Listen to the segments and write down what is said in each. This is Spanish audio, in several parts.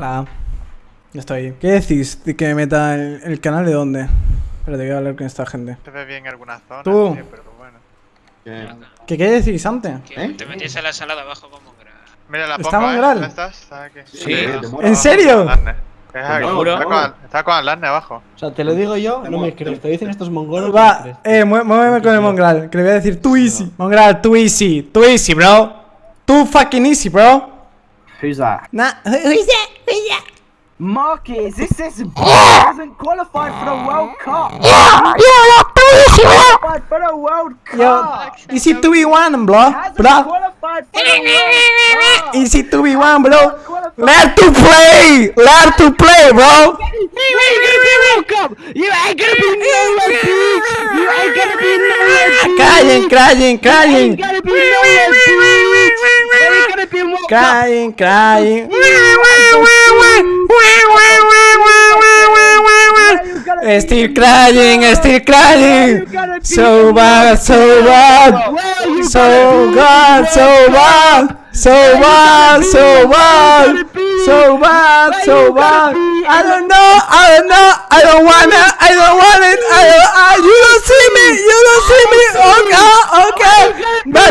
Hola. Ya estoy. ¿Qué decís? ¿De que me meta el, el canal de dónde? Espérate, voy a hablar con esta gente. Se ve bien en algunas zonas, Tú. sí, pero bueno. ¿Qué, qué decís antes? Que ¿Eh? te metiese a la sala abajo como que Mira la ¿Está Mongral? ¿eh? ¿Dónde estás? Está aquí. Sí, ¿En serio? Está con, está con Alarne abajo. O sea, te lo digo yo, no me crees. Te dicen estos mongolos. Va, eh, mué- muéveme con el Mongral, que le voy a decir too easy. Mongral, too easy, too easy, bro. Too fucking easy, bro. Who's that? Nah, who's that? Who's that? Marcus, this is hasn't qualified for the World Cup. Yeah, yeah, Qualified for the World Yo, Cup. easy 2v1, bro. Hasn't Bro, qualified for the World Cup. easy 2v1, bro. Learn to play, learn to play, bro. You ain't gonna be World Cup. You ain't gonna be nowhere, bitch. You ain't gonna be nowhere, bitch. Crying, crying, You crying. ain't gonna be nowhere, bitch. Crying, crying. Still crying, still crying. So bad, so bad. So bad, so bad. So bad, so bad. So bad, so bad. I don't know, I don't know, I don't wanna, I don't want it. I don't, I, you don't see me, you don't see me. Okay, okay. But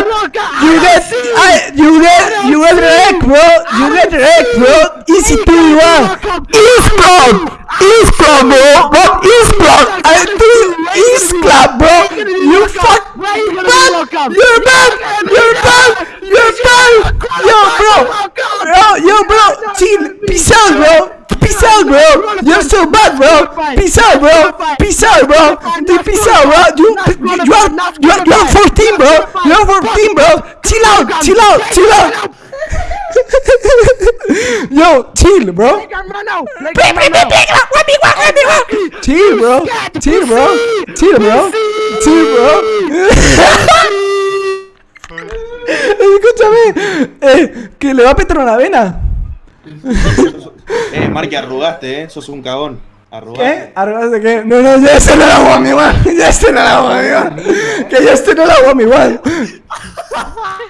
you get, I, you get, you get wrecked, bro. You get wrecked, bro. Easy to one. East club, East club, bro. What East club? I do East club, bro. You fuck. Bad. You're bad. You're bad. You're bad. Yo, bro. Bro, yo, bro. Chill. Peace out, bro. Peace out, bro. You're so bad, bro. Peace out, bro. Peace out, bro. Dude, peace out, bro. You, you, you are, you are, you are 14, bro. You are 14, bro. Chill out. Chill out. Chill out. Yo, chill, bro. Chill, bro. Chill, bro. Chill, bro. Chill, bro. Escúchame. Eh, que le va a petar una vena. Eh, Marky, arrugaste, eh. Sos un cagón. ¿Qué? ¿Arrugas de qué? No, no, ya este no la hago a mi igual. Ya este no la hago a mi igual. Que ya este no la hago a mi igual.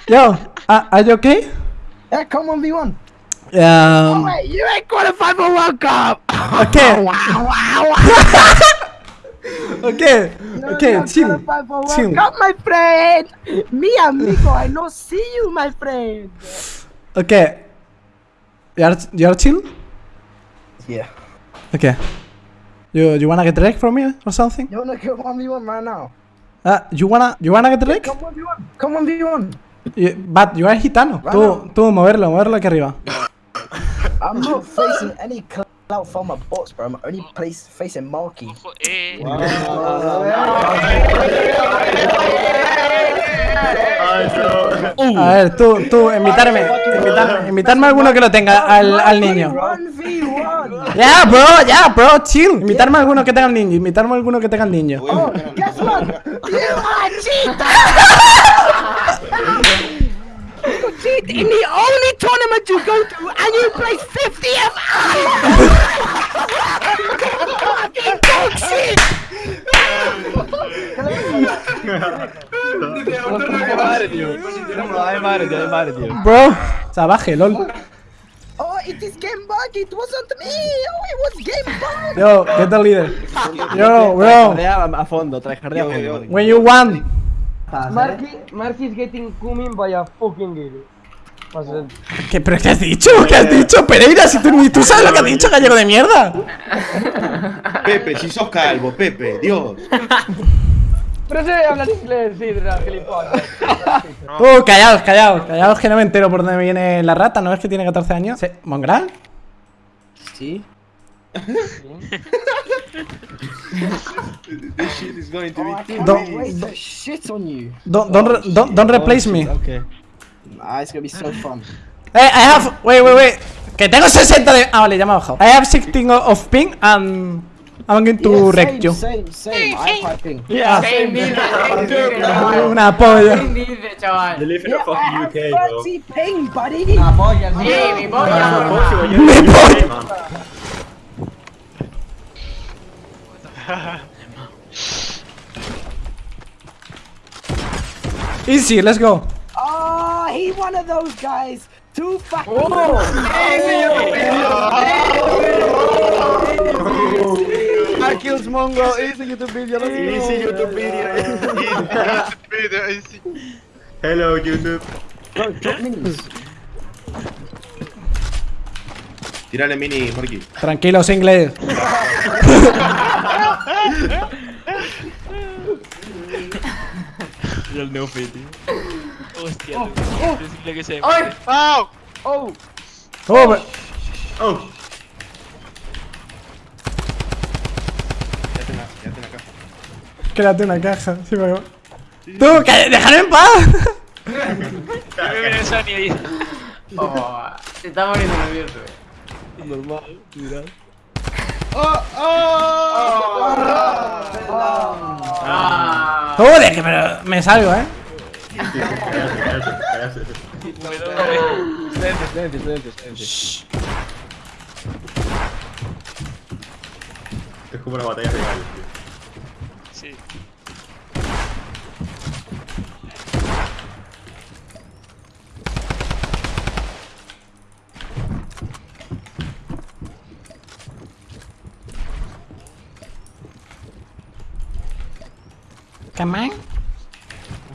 Yo, ah, ¿are you okay? Yeah, come on, V1. Um, Wait, you ain't qualified for World Cup. okay. Wow, wow, Okay. No, Okay, chill. Chill. Cup, my friend. Me, amigo, I no see you, my friend. Okay. You are, you are chill? Yeah. Okay. You you wanna get wrecked from me or something? You wanna come on V1 right now? Ah, you wanna you wanna get wrecked? Come on V1. Come on V1. You- but you are gitano. Tú, tú moverlo, moverlo aquí arriba. I'm not facing any clout from my bots, bro. I'm only place facing Marky. Ojo, eh. A ver, tú, tú, invitarme, invitarme, invitarme a alguno que lo tenga, al, al niño. 1v1. Ya, bro, ya, bro, chill. Invitarme a alguno que tenga el niño, invitarme a alguno que tenga niño. A a- Guess what? You are cheater! you in the only tournament you go to and you play 50th Fucking bullshit! Bro, salvaje, lol. Oh, it is game bug, it wasn't me! Oh, it was game bug! Yo, get the leader. Yo, bro, a fondo, tryhardea a Yo, yo. when you want. Marky, Marky is getting coming by a fucking girl. ¿Qué, ¿Pero qué has dicho? ¿Qué has dicho, Pereira? Si tú ni tú sabes lo que has dicho, gallego de mierda. Pepe, si sos calvo, Pepe, Dios. pero sé hablar inglés, sí, gilipollas. Uh, callaos, callaos, callaos que no me entero por dónde viene la rata, ¿no es que tiene 14 años? ¿Sí? ¿Mongral? Sí. This shit is going to be can't Don't- wait to shit on you. Don't, don't, don't replace me. Okay. Ah, it's gonna be so fun. Hey, I have. Wait, wait, wait. Que tengo 60 de. Ah, vale, ya me ha bajado. I have 16 of ping and. I'm going to Yeah, wreck same, you. Same, same, I'm piping. Yeah. ¿Quién dice? Una polla. ¿Quién dice, chaval? Yeah, I have 30 ping, buddy! Una polla, sí, mi polla. Easy, let's go. one of those guys too fucking. Oh, oh. I killed Mongo. Easy YouTube video. Easy YouTube video. YouTube video. Easy. Hello YouTube. Tírale mini, Marky. Tranquilo, inglés. y el neofit, tío. Hostia, Oh, tú. oh. Decirle que se. ¡Ay! ¡Au! ¡Oh! Oh, me- Oh. Quédate en la, quédate en la caja. quédate una caja. Sí, me va. ¡Tú, que- déjame en paz! Yo me viene Sony ahí. Oh, se está muriendo nervioso, eh. Normal, mira. Ah. Joder, que pero me salgo, eh. Cállate, cállate. Silencio, silencio. Es como una batalla de gallos, tío. Sí. Come on.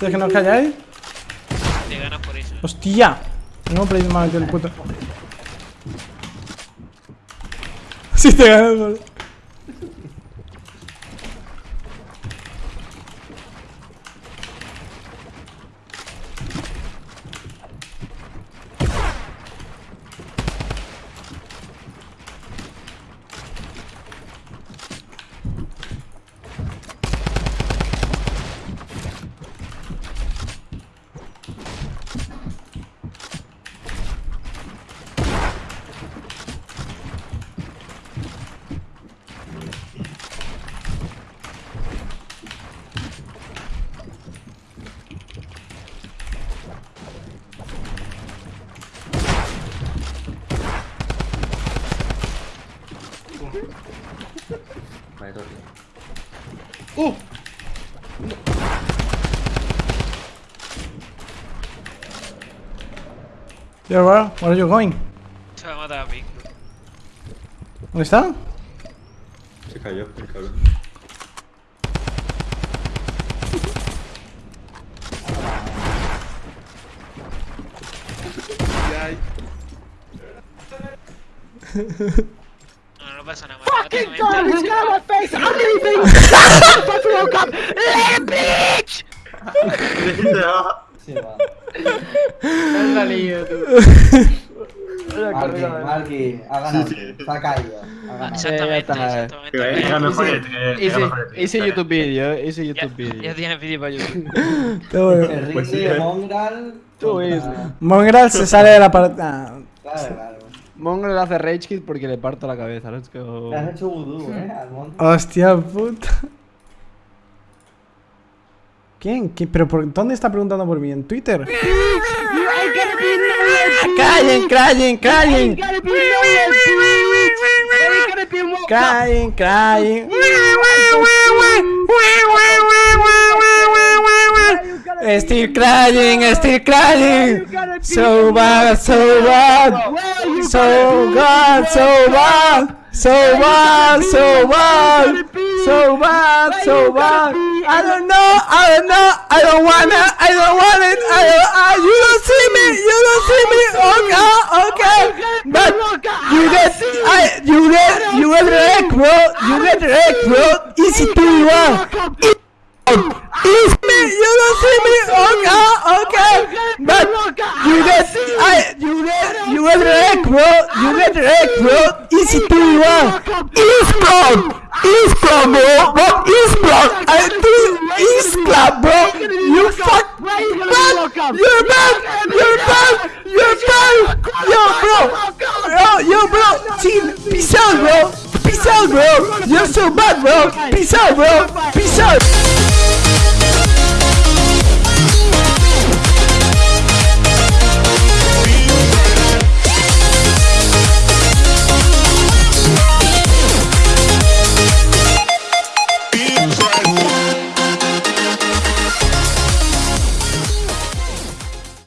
¿Quieres que nos calláis? Te ganas por eso. Hostia. No me he metido el puto. Si te ganas, boludo. Vale, todo bien. Yo, bro, where are you going? Se va a matar a Pink. ¿Dónde está? Se cayó, el cabrón. No, no pasa nada. Fucking God, he's got my face. I'm leaving. Fucking woke up. Little bitch. No la lío, tú. Marky, Marky, ha ganado. Se ha caído. Ha ganado. Exactamente, está, exactamente. Era mejor YouTube video, Ya, YouTube video. ya tienes vídeo para YouTube. Bueno. Se Pues sí, eh. Mongral. Tú es. Mongrel se sale de la partida. Claro, claro. Mongo le hace rage kit porque le parto la cabeza. Let's go. Le has hecho vudú, eh, al monte. Hostia puta. ¿Quién? ¿Quién? ¿Pero por dónde está preguntando por mí? ¿En Twitter? ¡Callen, callen, callen! You ain't Still crying, still crying. So bad, so bad. So bad, so bad. So bad, so bad. So bad, so bad. I don't know, I don't know, I don't wanna, I don't want it. I don't, uh, you don't see me, you don't see me. Okay, okay. But you get, I, you get, you get wrecked, bro. You get wrecked, bro. Easy to one. It's me, you don't see me, okay, okay, but you get, I, you get, you get wrecked, bro, you get wrecked, bro, one, East Club, East Club, bro, what? East Club, I East Club, bro, you fuck, bad, you're bad, you're bad, you're bad, yo, bro, yo, yo, bro, chill, peace out, bro, peace out, bro, You're so bad, bro. Peace out, bro. Peace out.